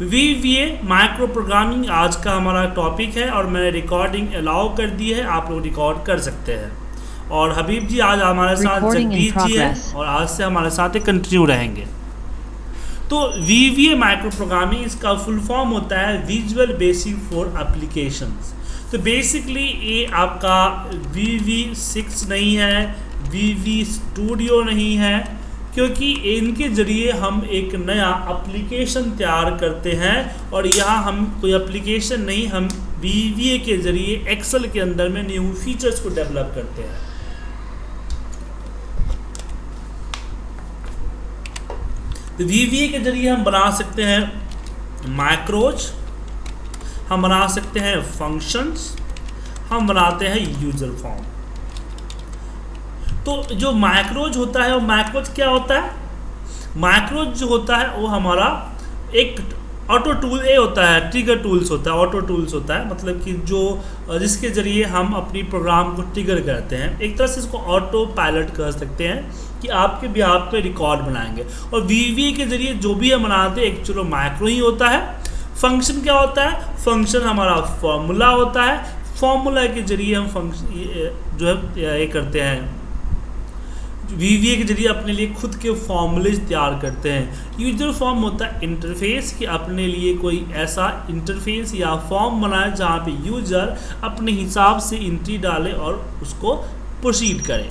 V V A micro programming आज का हमारा टॉपिक है और मैंने रिकॉर्डिंग अलाउ कर दी है आप लोग रिकॉर्ड कर सकते हैं। और हबीब जी आज हमारे साथ जगदीश जी हैं और आज से हमारे साथ कंटिन्यू रहेंगे। तो V V A micro programming इसका फुल फॉर्म होता है विजुअल बेसिक फॉर एप्लीकेशंस तो बेसिकली ये आपका वी वी सिक्स नहीं है वी वी स्टूडियो नहीं है क्योंकि इनके ज़रिए हम एक नया एप्लीकेशन तैयार करते हैं और यहाँ हम कोई एप्लीकेशन नहीं, हम वी के ज़रिए एक्सेल के अंदर में न्यू फीचर्स को डेवलप करते हैं। तो वी के ज़रिए हम बना सकते हैं माइक्रोज हम बना सकते हैं फ़ंक्शंस हम बनाते हैं यूज़र फॉर्म तो जो माइक्रोज होता है, वो माइक्रोज क्या होता है? माइक्रोज जो होता है, वो हमारा एक ऑटो टूल ए होता है ट्रिगर टूल्स होता है ऑटो टूल्स होता है। मतलब कि जो, जिसके ज़रिए हम अपनी प्रोग्राम को ट्रिगर करते हैं। एक तरह से इसको ऑटो पायलट कर सकते हैं कि आपके भी आप पे रिकॉर्ड बनाएँगे। और वी के ज़रिए जो भी हम बनाते हैं, एक चलो माइक्रो ही होता है। फ़ंक्शन क्या होता है? फ़ंक्शन हमारा फॉर्मूला होता है। फॉर्मूला के ज़रिए हम फ़ंक्शन जो है, ये करते हैं। वीवीए के ज़रिए अपने लिए खुद के फॉर्मूलेज तैयार करते हैं। यूज़र फॉर्म होता है इंटरफेस कि अपने लिए कोई ऐसा इंटरफेस या फॉर्म बनाए जहाँ पे यूज़र अपने हिसाब से इंट्री डाले और उसको प्रोसीड करे।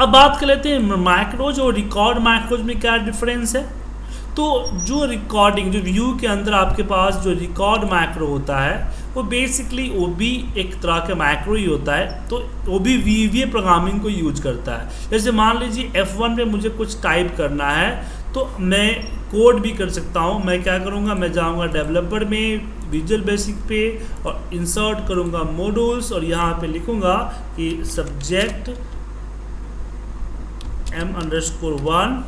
अब बात कर लेते हैं माइक्रोज और रिकॉर्ड माइक्रोज में क्या डिफरेंस है? तो जो रिकॉर्डिंग जो व्यू के अंदर आपके पास जो रिकॉर्ड माइक्रो होता है वो बेसिकली वो भी एक तरह का माइक्रो ही होता है तो वो भी वी वी प्रोग्रामिंग को यूज़ करता है। जैसे मान लीजिए एफ़ वन पे मुझे कुछ टाइप करना है तो मैं कोड भी कर सकता हूँ। मैं क्या करूँगा? मैं जाऊँगा डेवलपर में विजुअल बेसिक पे और इंसर्ट करूँगा मॉड्यूल्स और यहाँ पे लिखूँगा कि subject M underscore one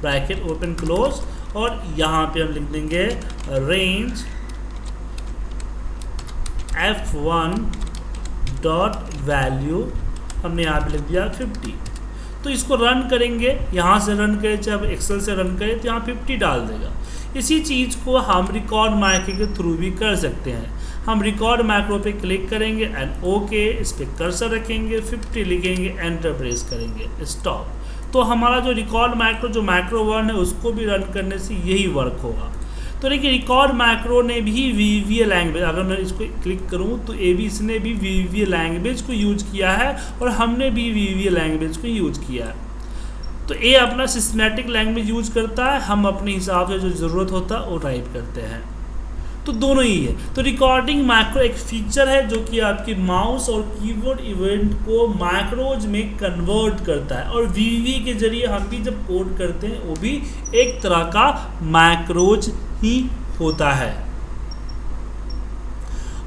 bracket open close और यहाँ पे हम लिख देंगे range F one dot value हमने यहाँ पे लिख दिया 50 तो इसको रन करेंगे, यहाँ से रन करें आप एक्सेल से रन करें तो यहाँ 50 डाल देगा। इसी चीज़ को हम रिकॉर्ड माइक्रो के थ्रू भी कर सकते हैं। हम रिकॉर्ड माइक्रो पे क्लिक करेंगे एंड ओके इस पर कर्सर रखेंगे 50 लिखेंगे एंटर प्रेस करेंगे स्टॉप तो हमारा जो रिकॉर्ड माइक्रो जो माइक्रो वन है, उसको भी रन करने से यही वर्क होगा। तो देखिए रिकॉर्ड माइक्रो ने भी वी वी लैंग्वेज अगर मैं इसको क्लिक करूँ तो ए बी ने भी वी वी लैंग्वेज को यूज़ किया है और हमने भी वी वी लैंग्वेज को यूज़ किया है। तो ए अपना सिस्टमेटिक लैंग्वेज यूज़ करता है, हम अपने हिसाब से जो ज़रूरत होता है वो टाइप करते हैं। तो दोनों ही है। तो रिकॉर्डिंग माइक्रो एक फीचर है जो कि आपकी माउस और कीबोर्ड इवेंट को माइक्रोज में कन्वर्ट करता है और वीवी के ज़रिए हम भी जब कोड करते हैं, वो भी एक तरह का माइक्रोज ही होता है।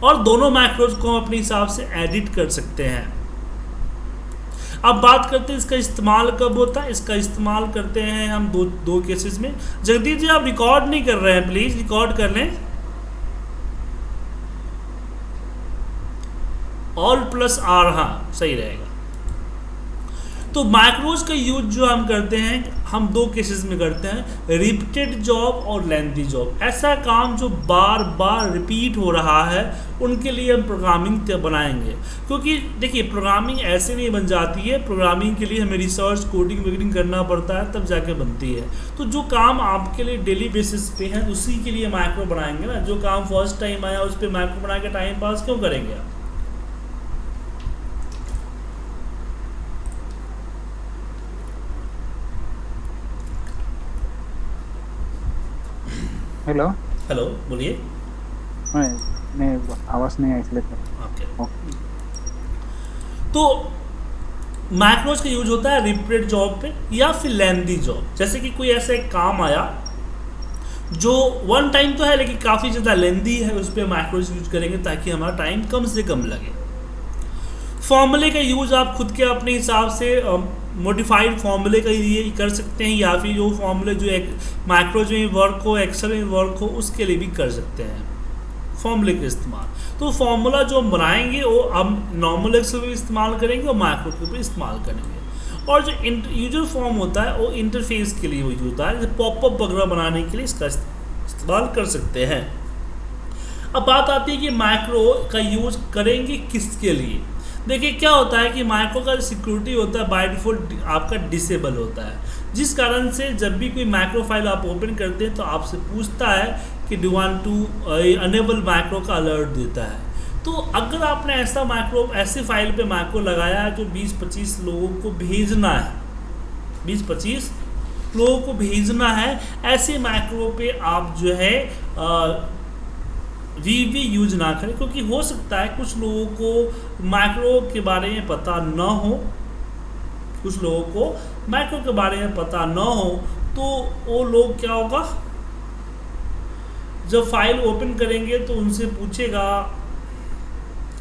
और दोनों माइक्रोज को हम अपने हिसाब से एडिट कर सकते हैं। अब बात करते हैं इसका इस्तेमाल कब होता है। इसका इस्तेमाल करते हैं हम दो दो केसेस में। जगदीश जी, आप रिकॉर्ड नहीं कर रहे हैं प्लीज़ रिकॉर्ड कर लें। ऑल प्लस आर हाँ सही रहेगा। तो माइक्रोज का यूज़ जो हम करते हैं हम दो केसेस में करते हैं रिपीटेड जॉब और लेंथी जॉब ऐसा काम जो बार बार रिपीट हो रहा है, उनके लिए हम प्रोग्रामिंग बनाएँगे। क्योंकि देखिए प्रोग्रामिंग ऐसे नहीं बन जाती है प्रोग्रामिंग के लिए हमें रिसर्च कोडिंग वगैरह करना पड़ता है, तब जाके बनती है। तो जो काम आपके लिए डेली बेसिस पे है, उसी के लिए माइक्रो बनाएँगे ना। जो काम फ़र्स्ट टाइम आया, उस पर माइक्रो बना के टाइम पास क्यों करेंगे आप? हेलो हेलो बोलिए। आवाज़ नहीं आई इसलिए तो। माइक्रोज का यूज़ होता है रिपीटेड जॉब पे या फिर लेंदी जॉब जैसे कि कोई ऐसा एक काम आया जो वन टाइम तो है लेकिन काफ़ी ज़्यादा लेंदी है उस पर माइक्रोज यूज़ करेंगे ताकि हमारा टाइम कम से कम लगे। फॉर्मूले का यूज़ आप खुद के अपने हिसाब से मॉडिफाइड फॉर्मूले का लिए कर सकते हैं या फिर जो फॉर्मूले जो एक माइक्रोज में वर्क हो एक्सल में वर्क हो, उसके लिए भी कर सकते हैं। फॉर्मूले का इस्तेमाल। तो फॉर्मूला जो हम बनाएँगे, वो हम नॉर्मल एक्सेल में इस्तेमाल करेंगे और माइक्रो के भी इस्तेमाल करेंगे। और जो यूज़र फॉर्म होता है, वो इंटरफेस के लिए यूज़ होता है। जैसे पॉपअप वगैरह बनाने के लिए इसका इस्तेमाल कर सकते हैं। अब बात आती है कि माइक्रो का यूज़ करेंगे किसके लिए? देखिए, क्या होता है कि माइक्रो का सिक्योरिटी होता है, बाय डिफ़ॉल्ट आपका डिसेबल होता है। जिस कारण से जब भी कोई माइक्रो फ़ाइल आप ओपन करते हैं तो आपसे पूछता है कि do want to enable micro का अलर्ट देता है? तो अगर आपने ऐसा माइक्रो, ऐसे फ़ाइल पे माइक्रो लगाया है, जो 20-25 लोगों को भेजना है 20-25 लोगों को भेजना है, ऐसे माइक्रो पे आप जो है वी वी यूज़ ना करें, क्योंकि हो सकता है कुछ लोगों को माइक्रो के बारे में पता न हो। कुछ लोगों को माइक्रो के बारे में पता न हो तो वो लोग क्या होगा? जब फ़ाइल ओपन करेंगे तो उनसे पूछेगा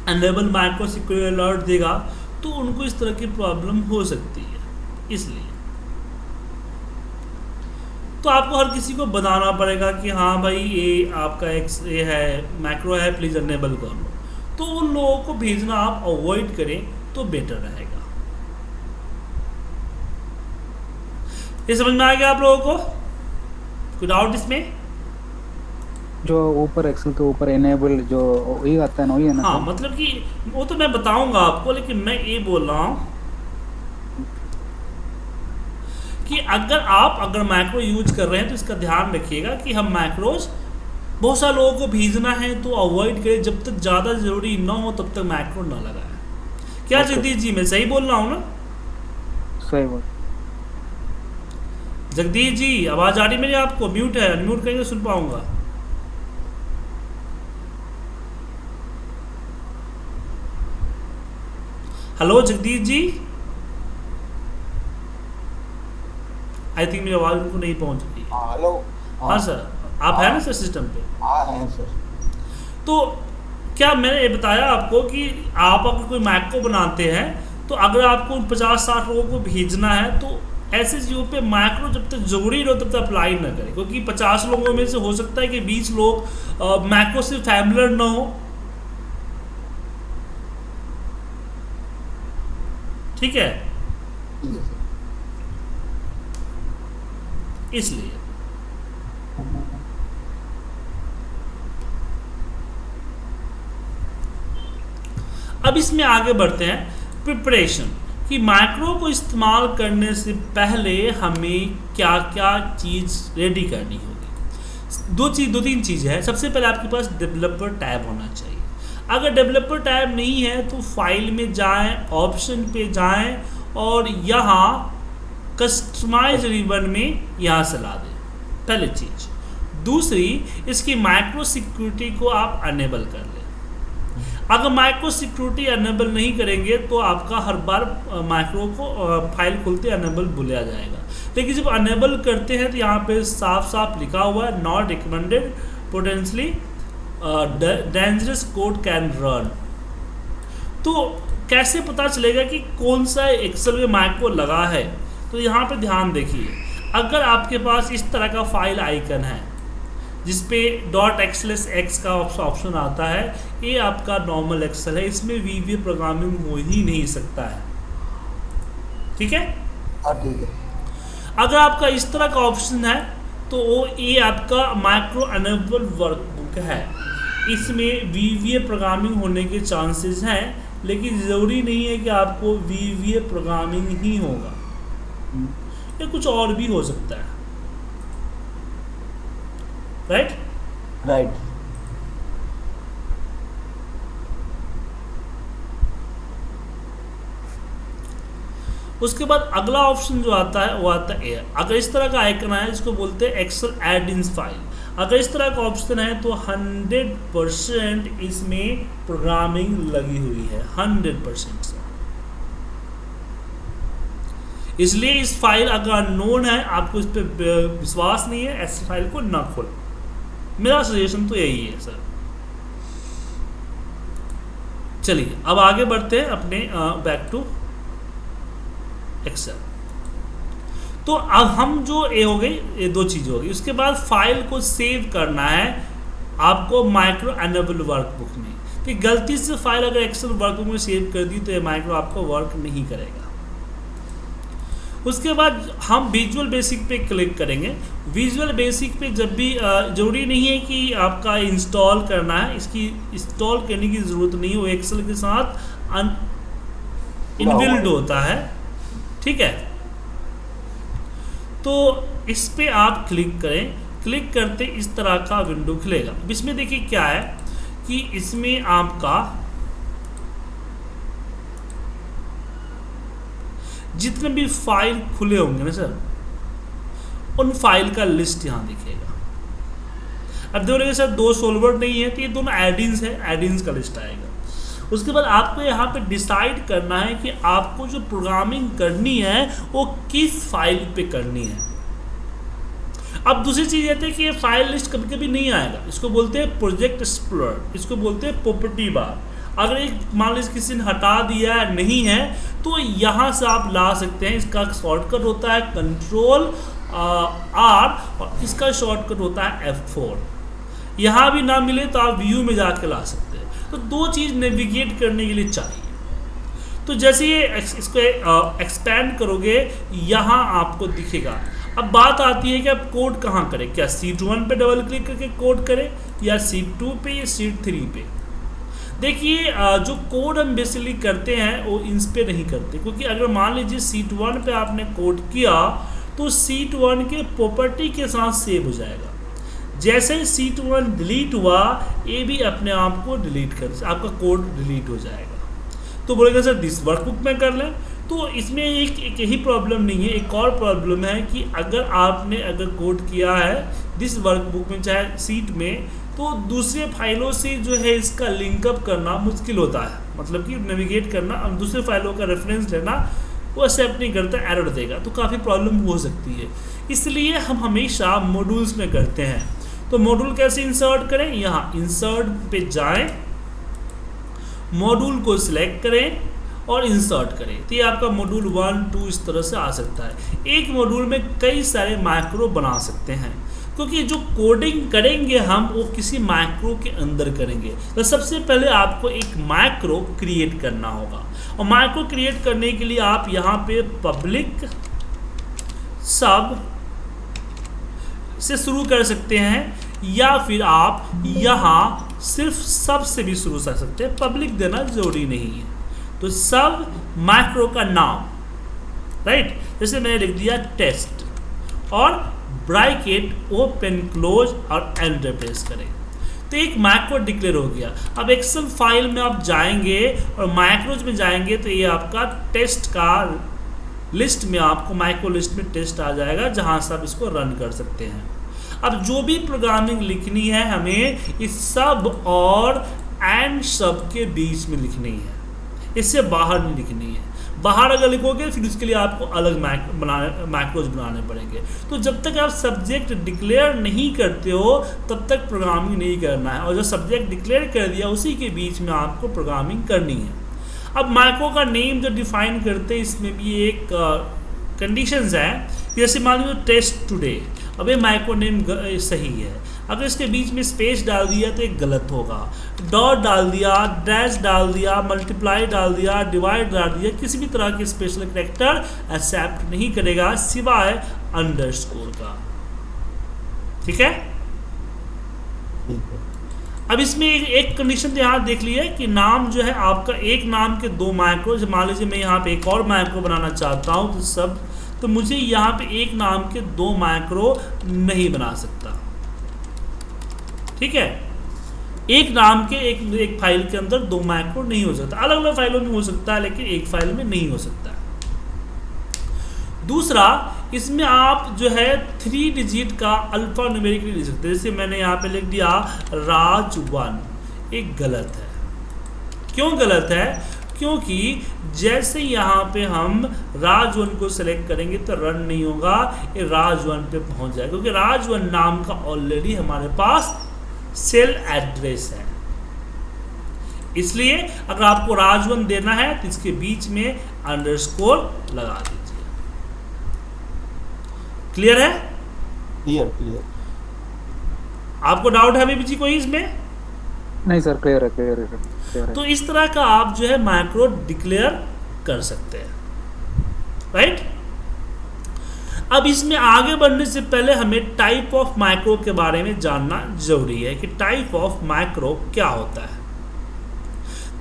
अनेबल माइक्रो सिक्योरिटी अलर्ट देगा तो उनको इस तरह की प्रॉब्लम हो सकती है, इसलिए। तो आपको हर किसी को बताना पड़ेगा कि हाँ भाई ये आपका एक ये है मैक्रो है प्लीज़ अनेबल कर लो। तो उन लोगों को भेजना आप अवॉइड करें तो बेटर रहेगा। ये समझ में आ गया आप लोगों को? कोई डाउट इसमें? जो ऊपर एक्सेल के ऊपर एनेबल जो वही आता है ना वही है ना हाँ मतलब कि वो तो मैं बताऊँगा आपको लेकिन मैं ये बोल रहा हूँ कि अगर आप अगर माइक्रो यूज़ कर रहे हैं तो इसका ध्यान रखिएगा कि हम मैक्रोज बहुत सारे लोगों को भेजना है तो अवॉइड करें। जब तक ज़्यादा ज़रूरी ना हो तब तक माइक्रो ना लगाएँ। क्या जगदीश जी मैं सही बोल रहा हूँ ना? सही बात जगदीश जी आवाज़ आ रही मेरी आपको? म्यूट है अनम्यूट करेंगे सुन पाऊँगा। Hello Jagdish ji? I think मेरी आवाज़ उनको नहीं पहुँच रही। हाँ हेलो हाँ। सर आप हैं ना सर सिस्टम पे? हाँ हैं सर तो क्या मैंने ये बताया आपको कि आप अगर कोई मैक को बनाते हैं तो अगर आपको पचास साठ लोगों को भेजना है तो ऐसे चीज़ों पे माइक्रो जब तक ज़रूरी हो तब तक अप्लाई ना करें। क्योंकि पचास लोगों में से हो सकता है कि बीस लोग मैक्रो से फैमिलर ना हो। ठीक है ठीक है सर इसलिए। अब इसमें आगे बढ़ते हैं। प्रिपरेशन कि माइक्रो को इस्तेमाल करने से पहले हमें क्या क्या चीज़ रेडी करनी होगी। दो चीज़ दो तीन चीज़ें हैं। सबसे पहले आपके पास डेवलपर टैब होना चाहिए। अगर डेवलपर टैब नहीं है तो फ़ाइल में जाएँ ऑप्शन पे जाएँ और यहाँ कस्टमाइज रिबन में यहाँ से ला दें, पहली चीज़। दूसरी, इसकी माइक्रो सिक्योरिटी को आप अनेबल कर लें। अगर माइक्रो सिक्योरिटी अनेबल नहीं करेंगे तो आपका हर बार माइक्रो को फ़ाइल खुलते अनेबल भूलिया जाएगा। लेकिन जब अनेबल करते हैं तो यहाँ पे साफ़ साफ़ लिखा हुआ है not recommended potentially dangerous code can run तो कैसे पता चलेगा कि कौन सा एक्सेल में माइक्रो लगा है? तो यहाँ पर ध्यान देखिए अगर आपके पास इस तरह का फ़ाइल आइकन है जिसपे डॉट एक्सलेस एक्स का ऑप्शन आता है ये आपका नॉर्मल एक्सेल है इसमें वी वी प्रोग्रामिंग हो ही नहीं सकता है। ठीक है? हाँ ठीक है। अगर आपका इस तरह का ऑप्शन है तो वो ये आपका माइक्रो अनेबल वर्कबुक है। इसमें वी वी प्रोग्रामिंग होने के चांसेस हैं लेकिन ज़रूरी नहीं है कि आपको वी वी प्रोग्रामिंग ही होगा। या कुछ और भी हो सकता है। राइट राइट उसके बाद अगला ऑप्शन जो आता है वो आता है एयर अगर इस तरह का आइकन है इसको बोलते हैं एक्सेल एड इन फ़ाइल अगर इस तरह का ऑप्शन है तो 100 परसेंट इसमें प्रोग्रामिंग लगी हुई है। 100 परसेंट से इसलिए इस फ़ाइल अगर अननोन है, आपको इस पर विश्वास नहीं है, ऐसी फ़ाइल को ना खोल। मेरा सजेशन तो यही है सर चलिए, अब आगे बढ़ते हैं अपने बैक टू एक्सेल तो अब हम जो ये हो गई, ये दो चीज़ हो गई। उसके बाद फ़ाइल को सेव करना है आपको माइक्रो एनेबल वर्कबुक में। तो गलती से फ़ाइल अगर एक्सेल वर्कबुक में सेव कर दी तो ये माइक्रो आपको वर्क नहीं करेगा। उसके बाद हम विजुअल बेसिक पे क्लिक करेंगे। विजुअल बेसिक पे जब भी ज़रूरी नहीं है कि आपका इंस्टॉल करना है इसकी इंस्टॉल करने की ज़रूरत नहीं है। वो एक्सेल के साथ इनबिल्ड होता है। ठीक है? तो इस पे आप क्लिक करें। क्लिक करते इस तरह का विंडो खुलेगा। इसमें देखिए क्या है कि इसमें आपका जितने भी फ़ाइल खुले होंगे ना सर, उन फ़ाइल का लिस्ट यहाँ दिखेगा। अब देखो सर दो सोल्वर नहीं है तो ये दोनों एडिन्स है एडिन्स का लिस्ट आएगा। उसके बाद आपको यहाँ पे डिसाइड करना है कि आपको जो प्रोग्रामिंग करनी है, वो किस फ़ाइल पे करनी है। अब दूसरी चीज़ ये थी कि ये फ़ाइल लिस्ट कभी कभी नहीं आएगा। इसको बोलते हैं प्रोजेक्ट एक्सप्लोर इसको बोलते हैं प्रॉपर्टी बार अगर एक मान लीजिए किसी ने हटा दिया है, नहीं है तो यहाँ से आप ला सकते हैं। इसका शॉर्टकट होता है कंट्रोल आर और इसका शॉर्टकट होता है एफ़ फोर यहाँ भी ना मिले तो आप व्यू में जाके ला सकते हैं। तो दो चीज़ नेविगेट करने के लिए चाहिए। तो जैसे ये इसको एक्सपेंड करोगे, यहाँ आपको दिखेगा। अब बात आती है कि आप कोड कहाँ करें? क्या सीट वन पे डबल क्लिक करके कोड करें या सीट टू पे या सीट थ्री पे? देखिए जो कोड हम बेसिकली करते हैं वो इंस पे नहीं करते। क्योंकि अगर मान लीजिए सीट वन पे आपने कोड किया तो सीट वन के प्रॉपर्टी के साथ सेव हो जाएगा। जैसे ही सीट वन डिलीट हुआ ये भी अपने आप को डिलीट कर आपका कोड डिलीट हो जाएगा। तो बोलेगा सर दिस वर्कबुक में कर लें। तो इसमें एक, एक यही प्रॉब्लम नहीं है एक और प्रॉब्लम है कि अगर आपने अगर कोड किया है दिस वर्कबुक में चाहे सीट में तो दूसरे फाइलों से जो है इसका लिंकअप करना मुश्किल होता है। मतलब कि नेविगेट करना और दूसरे फाइलों का रेफरेंस लेना, वो एक्सेप्ट नहीं करता एरर देगा। तो काफ़ी प्रॉब्लम हो सकती है। इसलिए हम हमेशा मॉड्यूल्स में करते हैं। तो मॉड्यूल कैसे इंसर्ट करें? यहाँ इंसर्ट पे जाएँ। मॉड्यूल को सिलेक्ट करें और इंसर्ट करें। तो ये आपका मॉड्यूल वन टू इस तरह से आ सकता है। एक मॉड्यूल में कई सारे माइक्रो बना सकते हैं। क्योंकि जो कोडिंग करेंगे हम, वो किसी माइक्रो के अंदर करेंगे। तो सबसे पहले आपको एक माइक्रो क्रिएट करना होगा। और माइक्रो क्रिएट करने के लिए आप यहाँ पे पब्लिक सबसे शुरू कर सकते हैं, या फिर आप यहाँ सिर्फ़ सबसे भी शुरू कर सकते हैं। पब्लिक देना ज़रूरी नहीं है। तो सब माइक्रो का नाम राइट जैसे मैंने लिख दिया टेस्ट और ब्राइकेट ओपन, क्लोज और एंटर प्रेस करें। तो एक माइक्रो डिक्लेयर हो गया। अब एक्सेल फ़ाइल में आप जाएँगे और माइक्रोज में जाएँगे तो ये आपका टेस्ट का लिस्ट में आपको माइक्रो लिस्ट में टेस्ट आ जाएगा, जहाँ से आप इसको रन कर सकते हैं। अब जो भी प्रोग्रामिंग लिखनी है हमें इस सब और एंड सब के बीच में लिखनी है। इससे बाहर नहीं लिखनी है। बाहर अगर लिखोगे, फिर उसके लिए आपको अलग मैक बनाने मैक्रोज बनाने पड़ेंगे। तो जब तक आप सब्जेक्ट डिक्लेयर नहीं करते हो, तब तक प्रोग्रामिंग नहीं करना है। और जब सब्जेक्ट डिक्लेयर कर दिया, उसी के बीच में आपको प्रोग्रामिंग करनी है। अब माइक्रो का नेम जो डिफाइन करते हैं, इसमें भी एक कंडीशंस है। जैसे मान लीजिए टेस्ट टुडे अब ये माइक्रो नेम सही है। अगर इसके बीच में स्पेस डाल दिया तो एक गलत होगा। डॉट डाल दिया डैश डाल दिया मल्टीप्लाई डाल दिया डिवाइड डाल दिया किसी भी तरह के स्पेशल करेक्टर एक्सेप्ट नहीं करेगा सिवाय अंडरस्कोर का। ठीक है? अब इसमें एक, कंडीशन यहाँ देख ली है कि नाम जो है आपका एक नाम के दो माइक्रो मान लीजिए मैं यहाँ पे एक और माइक्रो बनाना चाहता हूँ तो सब तो मुझे यहाँ पे एक नाम के दो माइक्रो नहीं बना सकता। ठीक है? एक नाम के, एक एक फ़ाइल के अंदर दो माइक्रो नहीं हो सकता। अलग अलग फाइलों में हो सकता है, लेकिन एक फ़ाइल में नहीं हो सकता दूसरा, इसमें आप जो है थ्री डिजिट का अल्फ़ा न्यूमेरिकली लिख सकते। जैसे मैंने यहाँ पे लिख दिया, राज वन। एक गलत है। क्यों गलत है? क्योंकि जैसे यहाँ पे हम राज वन को सेलेक्ट करेंगे तो रन नहीं होगा, ये राज वन पे पहुँच जाएगा। क्योंकि राज वन नाम का ऑलरेडी हमारे पास सेल एड्रेस है। इसलिए अगर आपको राजवन देना है तो इसके बीच में अंडरस्कोर लगा दीजिए। क्लियर है? क्लियर क्लियर आपको डाउट है अभी जी कोई इसमें? नहीं सर क्लियर है क्लियर है क्लियर है। तो इस तरह का आप जो है माइक्रो डिक्लेयर कर सकते हैं। राइट अब इसमें आगे बढ़ने से पहले हमें टाइप ऑफ़ माइक्रो के बारे में जानना ज़रूरी है कि टाइप ऑफ़ माइक्रो क्या होता है।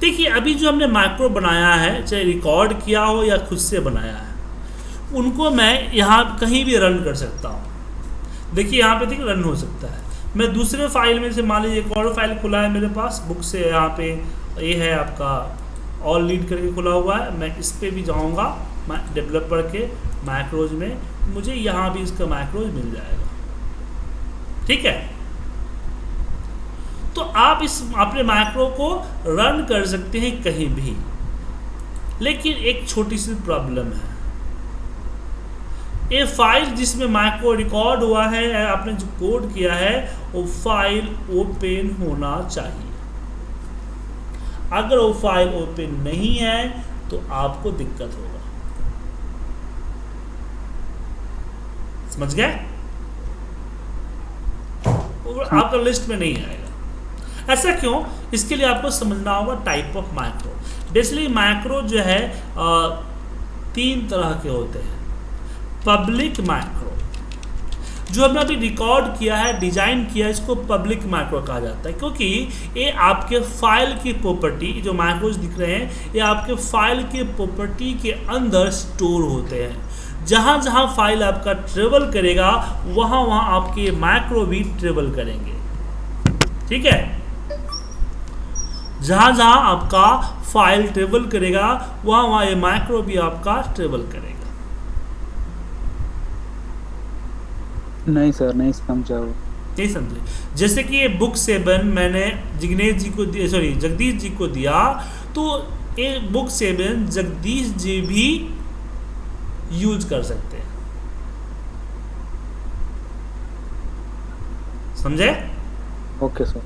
देखिए, अभी जो हमने माइक्रो बनाया है, चाहे रिकॉर्ड किया हो या खुद से बनाया है, उनको मैं यहाँ कहीं भी रन कर सकता हूँ। देखिए, यहाँ पे देखिए रन हो सकता है। मैं दूसरे फ़ाइल में से, मान लीजिए एक और फ़ाइल खुला है मेरे पास बुक से यहाँ पे ये है आपका ऑल लीड करके खुला हुआ है। मैं इस पर भी जाऊँगा डेवलपर के माइक्रोज में मुझे यहाँ भी इसका माइक्रोज मिल जाएगा। ठीक है? तो आप इस, अपने माइक्रो को रन कर सकते हैं कहीं भी, लेकिन एक छोटी सी प्रॉब्लम है। ये फ़ाइल जिसमें माइक्रो रिकॉर्ड हुआ है, आपने जो कोड किया है, वो फ़ाइल ओपन होना चाहिए। अगर वो फ़ाइल ओपन नहीं है तो आपको दिक्कत होगा। समझ गए आपका लिस्ट में नहीं आएगा। ऐसा क्यों? इसके लिए आपको समझना होगा type of micro basically micro जो है आ, तीन तरह के होते हैं। पब्लिक माइक्रो जो हमने अभी रिकॉर्ड किया है डिज़ाइन किया है इसको पब्लिक माइक्रो कहा जाता है। क्योंकि ये आपके फ़ाइल की प्रॉपर्टी जो माइक्रोज दिख रहे हैं ये आपके फ़ाइल के प्रॉपर्टी के अंदर स्टोर होते हैं। जहाँ जहाँ फ़ाइल आपका ट्रेवल करेगा वहाँ वहाँ आपके माइक्रो भी ट्रेवल करेंगे। ठीक है? जहाँ जहाँ आपका फ़ाइल ट्रेवल करेगा वहाँ वहाँ ये माइक्रो भी आपका ट्रेवल करेगा। नहीं सर नहीं समझा नहीं समझे। जैसे कि ये बुक सेवन मैंने जिग्नेश जी को दिया सॉरी जगदीश जी को दिया तो ये बुक सेवन जगदीश जी भी यूज़ कर सकते हैं। समझे? Okay sir.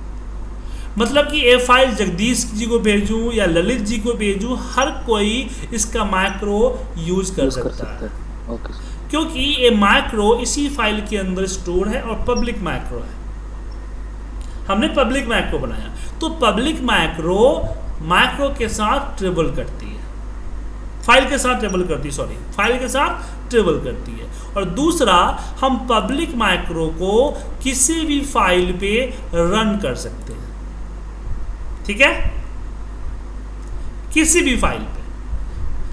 मतलब कि ये फ़ाइल जगदीश जी को भेजूं या ललित जी को भेजूं हर कोई इसका माइक्रो यूज़ कर यूज़ कर सकता है। सकते ओके सर। क्योंकि ये माइक्रो इसी फ़ाइल के अंदर स्टोर है और पब्लिक माइक्रो है। हमने पब्लिक माइक्रो बनाया। तो पब्लिक माइक्रो माइक्रो के साथ ट्रेवल करती है। फ़ाइल के साथ ट्रेवल करती है सॉरी फ़ाइल के साथ ट्रेवल करती है। और दूसरा, हम पब्लिक माइक्रो को किसी भी फ़ाइल पे रन कर सकते हैं। ठीक है? किसी भी फ़ाइल पे।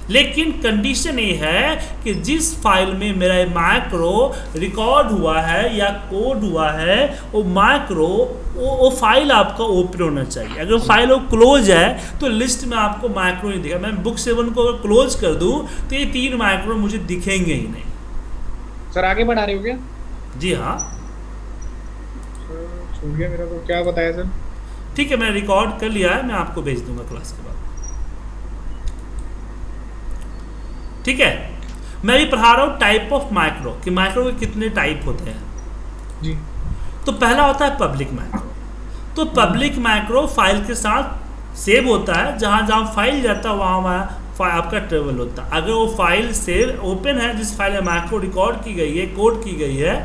लेकिन कंडीशन ये है कि जिस फ़ाइल में मेरा माइक्रो रिकॉर्ड हुआ है या कोड हुआ है वो माइक्रो वो, वो फ़ाइल आपका ओपन होना चाहिए। अगर फ़ाइल वो क्लोज है तो लिस्ट में आपको माइक्रो नहीं दिखा। मैं बुक सेवन को अगर क्लोज कर दूँ तो ये तीन माइक्रो मुझे दिखेंगे ही नहीं। सर आगे बढ़ा रहे हो क्या? जी हाँ। छूट गया मेरा को क्या बताया सर ठीक है मैं रिकॉर्ड कर लिया है मैं आपको भेज दूँगा क्लास के बाद। ठीक है? मैं भी पढ़ा रहा हूँ टाइप ऑफ़ माइक्रो कि माइक्रो के कितने टाइप होते हैं। जी। तो पहला होता है पब्लिक माइक्रो तो पब्लिक माइक्रो फ़ाइल के साथ सेव होता है जहाँ जहाँ फ़ाइल जाता है वहाँ वहाँ आपका ट्रेवल होता है। अगर वो फ़ाइल सेव ओपन है जिस फ़ाइल में माइक्रो रिकॉर्ड की गई है कोड की गई है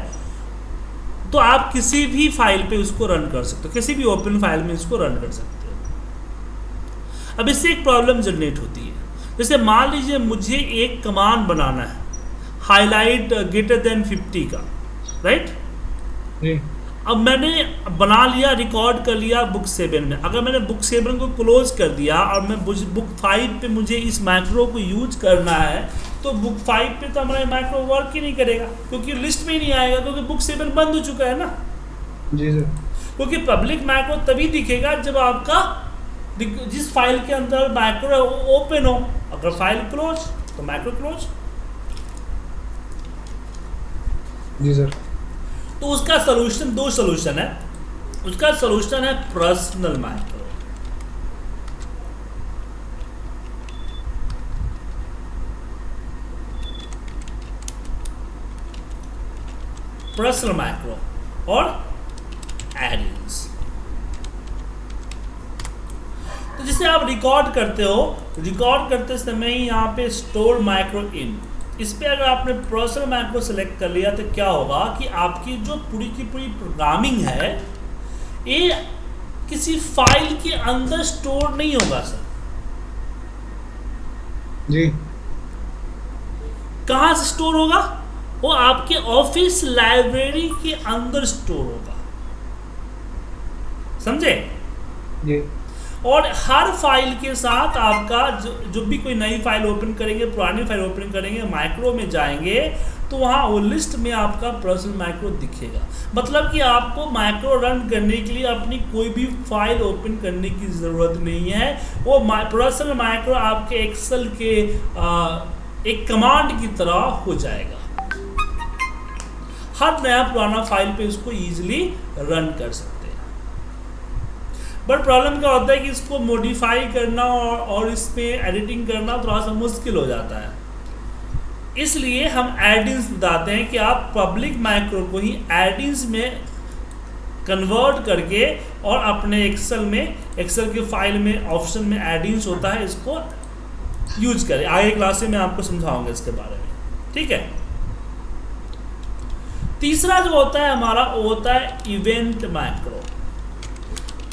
तो आप किसी भी फ़ाइल पे उसको रन कर सकते हो। किसी भी ओपन फ़ाइल में इसको रन कर सकते हो। अब इससे एक प्रॉब्लम जनरेट होती है। जैसे मान लीजिए मुझे एक कमांड बनाना है हाईलाइट ग्रेटर देन 50 का राइट अब मैंने बना लिया रिकॉर्ड कर लिया बुक सेवन में। अगर मैंने बुक सेवन को क्लोज कर दिया और मैं बुक फाइव पे मुझे इस माइक्रो को यूज़ करना है तो बुक फाइव पे तो हमारा माइक्रो वर्क ही नहीं करेगा क्योंकि लिस्ट में ही नहीं आएगा क्योंकि बुक सेवन बंद हो चुका है ना। जी सर क्योंकि पब्लिक माइक्रो तभी दिखेगा जब आपका जिस फ़ाइल के अंदर माइक्रो ओपन हो। अगर फ़ाइल क्लोज तो माइक्रो क्लोज जी सर। तो उसका सोल्यूशन दो सोल्यूशन है। उसका सोल्यूशन है पर्सनल माइक्रो पर्सनल माइक्रो और एडिंग्स तो जिसे आप रिकॉर्ड करते हो रिकॉर्ड करते समय ही यहाँ पे स्टोर माइक्रो इन इस पर अगर आपने पर्सनल माइक्रो सेलेक्ट कर लिया तो क्या होगा कि आपकी जो पूरी की पूरी प्रोग्रामिंग है ये किसी फ़ाइल के अंदर स्टोर नहीं होगा सर जी। कहाँ से स्टोर होगा? वो आपके ऑफ़िस लाइब्रेरी के अंदर स्टोर होगा। समझे? जी। और हर फ़ाइल के साथ आपका जो, जो भी कोई नई फ़ाइल ओपन करेंगे पुरानी फ़ाइल ओपन करेंगे माइक्रो में जाएँगे तो वहाँ वो लिस्ट में आपका पर्सनल माइक्रो दिखेगा। मतलब कि आपको माइक्रो रन करने के लिए अपनी कोई भी फ़ाइल ओपन करने की ज़रूरत नहीं है। वो पर्सनल माइक्रो आपके एक्सेल के आ, एक कमांड की तरह हो जाएगा। हर नया पुराना फ़ाइल पे इसको इजीली रन कर सकते हैं। बट प्रॉब्लम क्या होता है कि इसको मॉडिफाई करना और, और इसमें एडिटिंग करना थोड़ा सा मुश्किल हो जाता है। इसलिए हम एडिंस बताते हैं कि आप पब्लिक माइक्रो को ही एडिंस में कन्वर्ट करके और अपने एक्सेल में एक्सेल के फ़ाइल में ऑप्शन में एडिंस होता है इसको यूज़ करें। आगे क्लास में आपको समझाऊँगा इसके बारे में। ठीक है? तीसरा जो होता है हमारा वो होता है इवेंट मैक्रो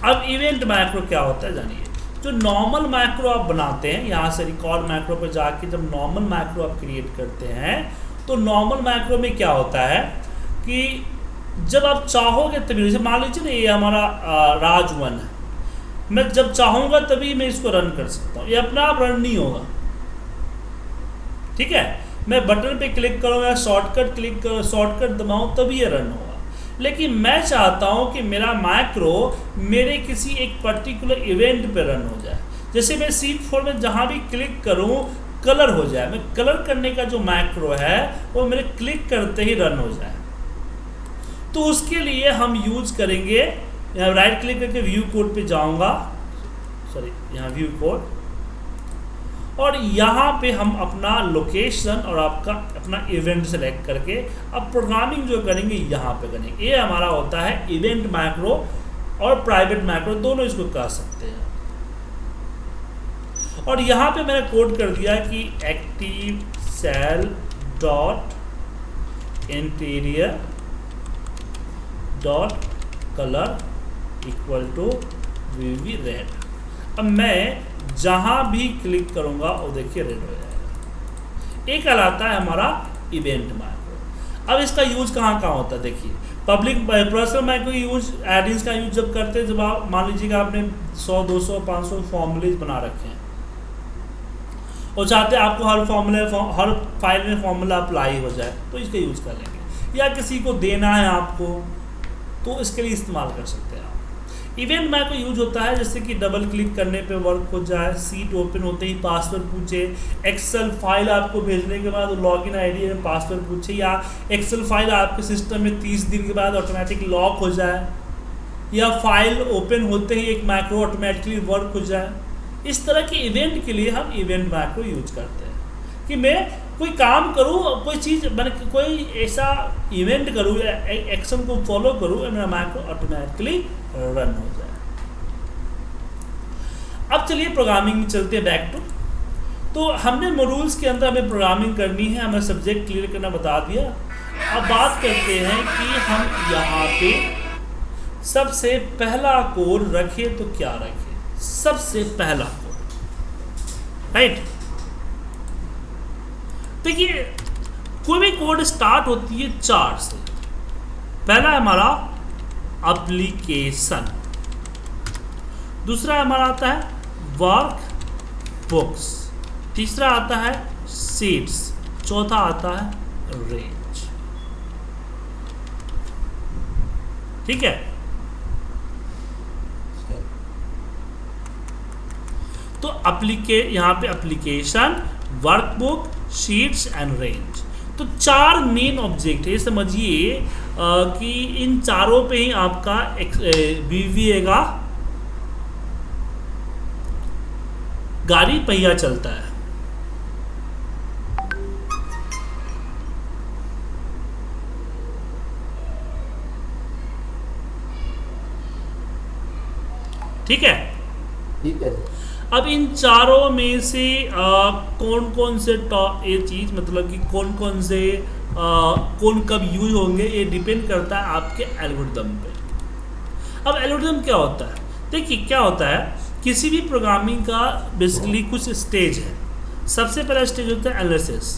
अब इवेंट माइक्रो क्या होता है जानिए। जो नॉर्मल माइक्रो आप बनाते हैं, यहाँ से रिकॉर्ड माइक्रो पर जाके जब नॉर्मल माइक्रो आप क्रिएट करते हैं तो नॉर्मल माइक्रो में क्या होता है कि जब आप चाहोगे तभी, जैसे मान लीजिए ना ये हमारा राज वन है। मैं जब चाहूँगा तभी मैं इसको रन कर सकता हूँ। ये अपना आप रन नहीं होगा। ठीक है? मैं बटन पे क्लिक करूँ या शॉर्टकट क्लिक करूँ शॉर्टकट दबाऊँ, तभी ये रन होगा। लेकिन मैं चाहता हूँ कि मेरा माइक्रो मेरे किसी एक पर्टिकुलर इवेंट पे रन हो जाए। जैसे मैं सीट फोर में जहाँ भी क्लिक करूँ कलर हो जाए। मैं कलर करने का जो माइक्रो है, वो मेरे क्लिक करते ही रन हो जाए। तो उसके लिए हम यूज़ करेंगे राइट क्लिक करके व्यू कोड पे जाऊँगा। सॉरी यहाँ व्यू कोड और यहाँ पे हम अपना लोकेशन और आपका अपना इवेंट सेलेक्ट करके अब प्रोग्रामिंग जो करेंगे, यहाँ पे करेंगे। ये हमारा होता है इवेंट माइक्रो और प्राइवेट माइक्रो दोनों इसको कह सकते हैं। और यहाँ पे मैंने कोड कर दिया कि active cell dot interior dot colour equal to V red अब मैं जहाँ भी क्लिक करूँगा, वो देखिए रेड हो जाएगा। एक कहलाता है हमारा इवेंट माइक्रो अब इसका यूज़ कहाँ कहाँ होता है, देखिए। Public personal micro use addins का यूज़ जब करते हैं, जब आप, मान लीजिएगा आपने 100 200 500 फॉर्मूलेज बना रखे हैं। और चाहते हैं आपको हर फॉर्मूले हर फ़ाइल में फॉर्मूला अप्लाई हो जाए तो इसका यूज़ कर लेंगे। या किसी को देना है आपको तो इसके लिए इस्तेमाल कर सकते इवेंट मैक यूज़ होता है, जैसे कि डबल क्लिक करने पे वर्क हो जाए सीट ओपन होते ही पासवर्ड पूछे एक्सेल फ़ाइल आपको भेजने के बाद लॉगिन आईडी में पासवर्ड पूछे, या एक्सेल फ़ाइल आपके सिस्टम में तीस दिन के बाद ऑटोमेटिक लॉक हो जाए, या फ़ाइल ओपन होते ही एक माइक्रो ऑटोमेटिकली वर्क हो जाए। इस तरह के इवेंट के लिए हम इवेंट मैक्रो यूज़ करते हैं। कि मैं कोई काम करूँ, कोई चीज़, मैंने कोई ऐसा इवेंट करूँ या एक्शन को फॉलो करूँ मेरा माइक्रो ऑटोमेटिकली रन हो जाए। अब चलिए प्रोग्रामिंग में चलते हैं बैक टू तो हमने मोरूल्स के अंदर हमें प्रोग्रामिंग करनी है, हमें सब्जेक्ट क्लियर करना बता दिया। अब बात करते हैं कि हम यहाँ पे सबसे पहला कोड रखें तो क्या रखें? सबसे पहला कोड राइट देखिए, कोई भी कोड स्टार्ट होती है चार से। पहला हमारा एप्लीकेशन दूसरा हमारा आता है वर्क बुक्स तीसरा आता है सीट्स चौथा आता है रेंज ठीक है? तो अप्लीके यहाँ पे application workbook sheets and range तो चार मेन ऑब्जेक्ट है समझिए। कि इन चारों पे ही आपका बीवीए का गाड़ी पहिया चलता है। ठीक है? ठीक है। अब इन चारों में से आ, कौन कौन से टॉप ये चीज़ मतलब कि कौन कौन से कौन कब यूज़ होंगे, ये डिपेंड करता है आपके एल्गोरिदम पे। अब एल्गोरिदम क्या होता है? देखिए, क्या होता है? किसी भी प्रोग्रामिंग का बेसिकली कुछ स्टेज है। सबसे पहला स्टेज होता है एनालिसिस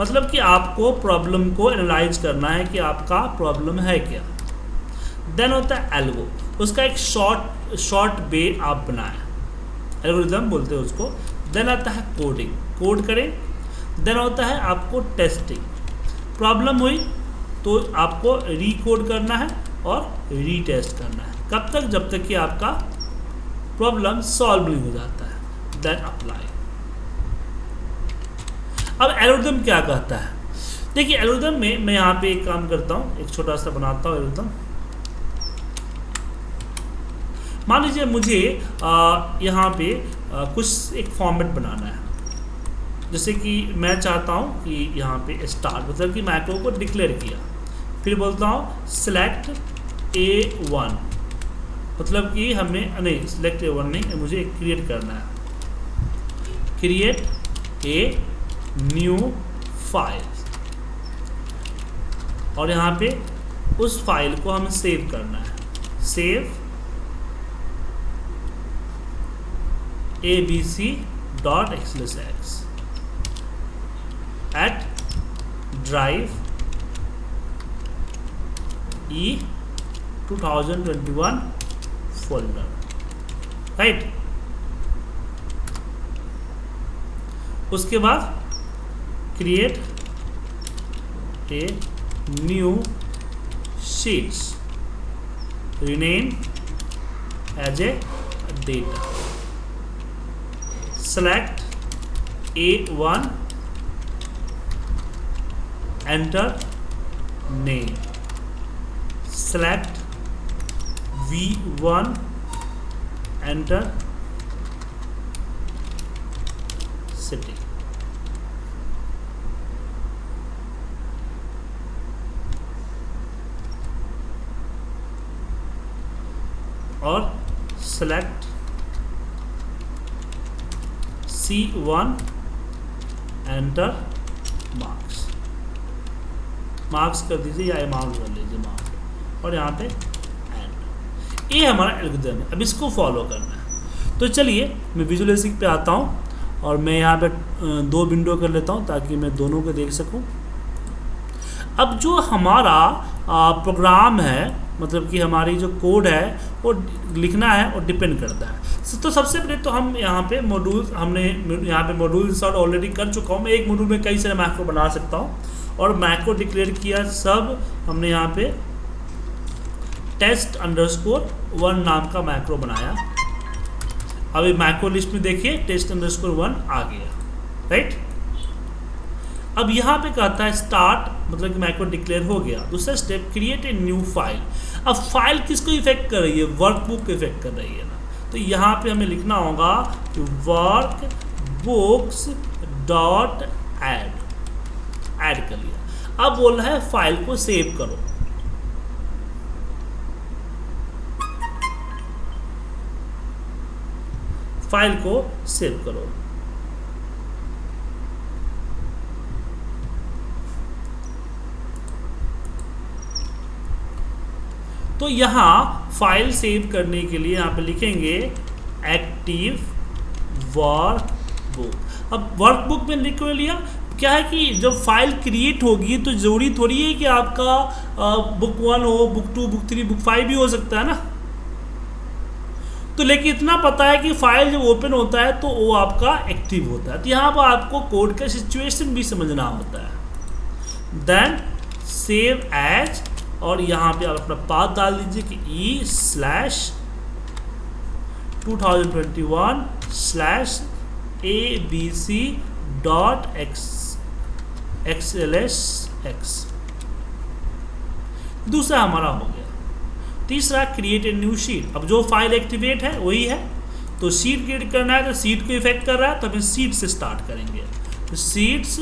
मतलब कि आपको प्रॉब्लम को एनालाइज करना है कि आपका प्रॉब्लम है क्या। देन होता है एल्गो उसका एक शॉर्ट शॉर्ट वे आप बनाएँ। एल्गोरिज्म बोलते हैं उसको। देन आता है कोडिंग कोड करें। देन होता है आपको टेस्टिंग। प्रॉब्लम हुई तो आपको रीकोड करना है और रीटेस्ट करना है। कब तक? जब तक कि आपका प्रॉब्लम सॉल्व नहीं हो जाता है। Then apply. अब एल्गोरिथम क्या कहता है? देखिए एल्गोरिथम में मैं यहाँ पे एक काम करता हूँ एक छोटा सा बनाता हूँ एल्गोरिथम मान लीजिए मुझे यहाँ पे आ, कुछ एक फॉर्मेट बनाना है। जैसे कि मैं चाहता हूँ कि यहाँ पे स्टार्ट मतलब कि मैक्रो को डिक्लेयर किया। फिर बोलता हूँ सिलेक्ट ए वन मतलब कि हमें नहीं सिलेक्ट ए वन नहीं, मुझे क्रिएट करना है। क्रिएट ए न्यू फ़ाइल और यहाँ पे उस फ़ाइल को हमें सेव करना है। Save A B C dot xls x at drive E 2021 folder right उसके बाद create a new sheets rename as a data. Select a1 enter name. Select v1 enter city. Or select C1 enter marks marks कर दीजिए या amount कर लीजिए marks. और यहाँ पे एंड ये हमारा एल्गोरिथम है। अब इसको फॉलो करना है। तो चलिए, मैं विजुअलाइजिंग पे आता हूँ और मैं यहाँ पे दो विंडो कर लेता हूँ ताकि मैं दोनों को देख सकूँ। अब जो हमारा प्रोग्राम है मतलब कि हमारी जो कोड है वो लिखना है और डिपेंड करता है। तो सबसे पहले तो हम यहाँ पे मॉड्यूल हमने यहाँ पे मॉड्यूल इंस्टॉल ऑलरेडी कर चुका हूँ। मैं एक मॉड्यूल में कई सारे मैक्रो बना सकता हूँ। और मैक्रो डिक्लेयर किया, सब हमने यहाँ पे टेस्ट अंडरस्कोर वन नाम का मैक्रो बनाया। अभी मैक्रो लिस्ट में देखिए टेस्ट अंडरस्कोर वन आ गया। राइट अब यहाँ पे कहता है स्टार्ट मतलब कि मैक्रो डिक्लेयर हो गया। दूसरा step create a new file अब फ़ाइल किसको इफ़ेक्ट कर रही है? वर्कबुक को इफ़ेक्ट कर रही है ना। तो यहाँ पे हमें लिखना होगा कि work books dot add add कर लिया। अब बोल रहा है फ़ाइल को सेव करो। फ़ाइल को सेव करो। तो यहाँ फ़ाइल सेव करने के लिए यहाँ पे लिखेंगे एक्टिव वर्क बुक अब वर्क बुक में लिख लिया? क्या है कि जब फ़ाइल क्रिएट होगी तो ज़रूरी थोड़ी है कि आपका बुक वन हो book two book three book five भी हो सकता है ना? तो लेकिन इतना पता है कि फ़ाइल जब ओपन होता है तो वो आपका एक्टिव होता है। तो यहाँ पर आपको कोड का सिचुएशन भी समझना होता है। देन सेव एज और यहाँ पे आप अपना पाथ डाल दीजिए कि E slash two thousand twenty one slash A B C dot x x l s x दूसरा हमारा हो गया। तीसरा क्रिएट ए न्यू शीट अब जो फ़ाइल एक्टिवेट है, वही है। तो सीट क्रिएट करना है तो सीट को इफ़ेक्ट कर रहा है तो हमें सीट से स्टार्ट करेंगे। सीट्स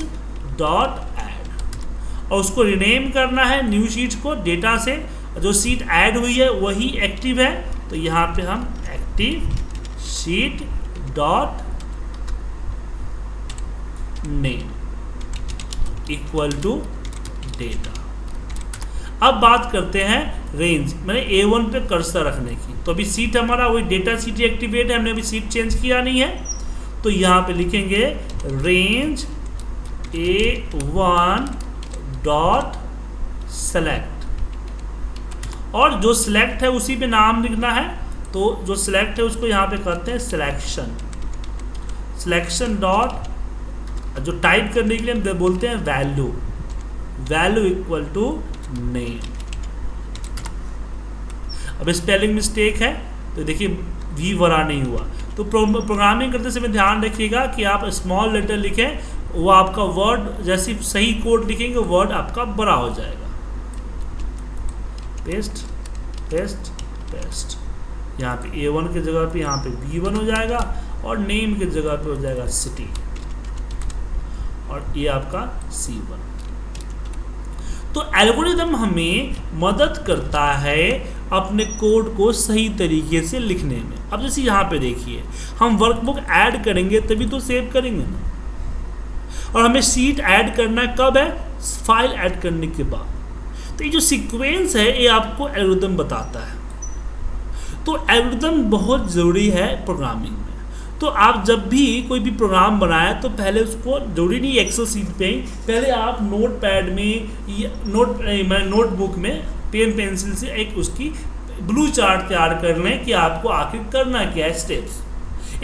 डॉट ऐड और उसको रिनेम करना है न्यू शीट को डेटा से। जो सीट ऐड हुई है, वही एक्टिव है। तो यहाँ पे हम active sheet dot name equal to data अब बात करते हैं रेंज मैंने ए वन पे कर्सर रखने की। तो अभी सीट हमारा वही डेटा सीट एक्टिवेट है, हमने अभी सीट चेंज किया नहीं है। तो यहाँ पे लिखेंगे range A one dot select और जो सिलेक्ट है उसी पे नाम लिखना है तो जो सिलेक्ट है उसको यहाँ पे करते हैं सिलेक्शन सिलेक्शन डॉट जो टाइप करने के लिए हम बोलते हैं value value equal to name अब स्पेलिंग मिस्टेक है तो देखिए वी वरा नहीं हुआ. तो प्रोग्रामिंग करते समय ध्यान रखिएगा कि आप स्मॉल लेटर लिखें वो आपका वर्ड जैसे सही कोड लिखेंगे वर्ड आपका बड़ा हो जाएगा। पेस्ट पेस्ट पेस्ट यहाँ पे ए वन की जगह पे, यहाँ पे बी वन हो जाएगा और नेम की जगह पे हो जाएगा सिटी और ये आपका सी वन तो एल्गोरिदम हमें मदद करता है अपने कोड को सही तरीके से लिखने में। अब जैसे यहाँ पे देखिए, हम वर्कबुक ऐड करेंगे तभी तो सेव करेंगे ना। और हमें सीट ऐड करना है, कब है? फ़ाइल ऐड करने के बाद। तो ये जो सीक्वेंस है, ये आपको एल्गोरिदम बताता है। तो एल्गोरिदम बहुत ज़रूरी है प्रोग्रामिंग में। तो आप जब भी कोई भी प्रोग्राम बनाए तो पहले उसको, ज़रूरी नहीं एक्सेल सीट पे ही, पहले आप नोट पैड में नोट मैं नोटबुक में पेन पेंसिल से एक उसकी ब्लू चार्ट तैयार कर लें कि आपको आखिर करना क्या है स्टेप्स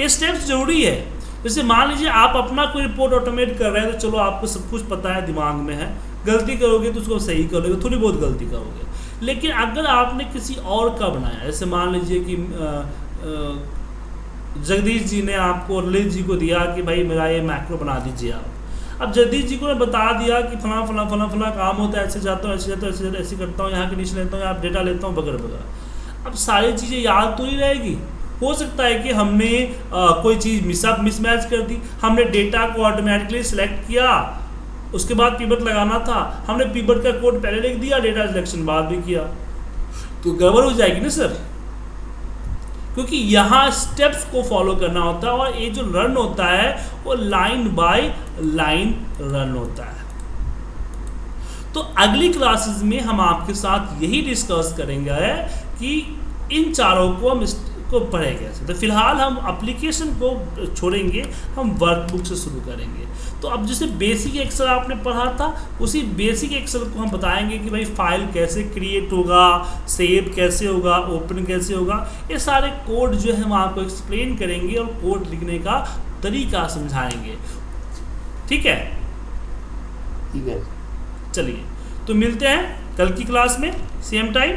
ये स्टेप्स ज़रूरी है। जैसे मान लीजिए आप अपना कोई रिपोर्ट ऑटोमेट कर रहे हैं तो चलो आपको सब कुछ पता है, दिमाग में है। गलती करोगे तो उसको सही करोगे थोड़ी बहुत गलती करोगे। लेकिन अगर आपने किसी और का बनाया, जैसे मान लीजिए कि जगदीश जी ने आपको ललित जी को दिया कि भाई मेरा ये मैक्रो बना दीजिए आप। अब जगदीश जी को ने बता दिया कि फला फला फला फला काम होता है, ऐसे जाता हूँ, ऐसे जाता हूँ, ऐसे जाता ऐसे करता हूँ, यहाँ के नीचे लेता हूँ, यहाँ डेटा लेता हूँ वगैरह वगैरह अब सारी चीज़ें याद तो नहीं रहेगी? हो सकता है कि हमने आ, कोई चीज़ मिसअप मिसमैच कर दी। हमने डेटा को ऑटोमेटिकली सिलेक्ट किया। उसके बाद पीबट लगाना था। हमने पीबट का कोड पहले लिख दिया डेटा सिलेक्शन बाद भी किया। तो गड़बड़ हो जाएगी ना सर क्योंकि यहाँ स्टेप्स को फॉलो करना होता है और ये जो रन होता है वो लाइन बाय लाइन रन होता है। तो अगली क्लासेस में हम आपके साथ यही डिस्कस करेंगे कि इन चारों को हम को पढ़ेंगे तो फ़िलहाल हम अप्लीकेशन को छोड़ेंगे हम वर्कबुक से शुरू करेंगे। तो अब जैसे बेसिक एक्सेल आपने पढ़ा था उसी बेसिक एक्सेल को हम बताएँगे कि भाई फ़ाइल कैसे क्रिएट होगा सेव कैसे होगा ओपन कैसे होगा ये सारे कोड जो है हम आपको एक्सप्लेन करेंगे और कोड लिखने का तरीका समझाएँगे। ठीक है? ठीक है। चलिए तो मिलते हैं कल की क्लास में सेम टाइम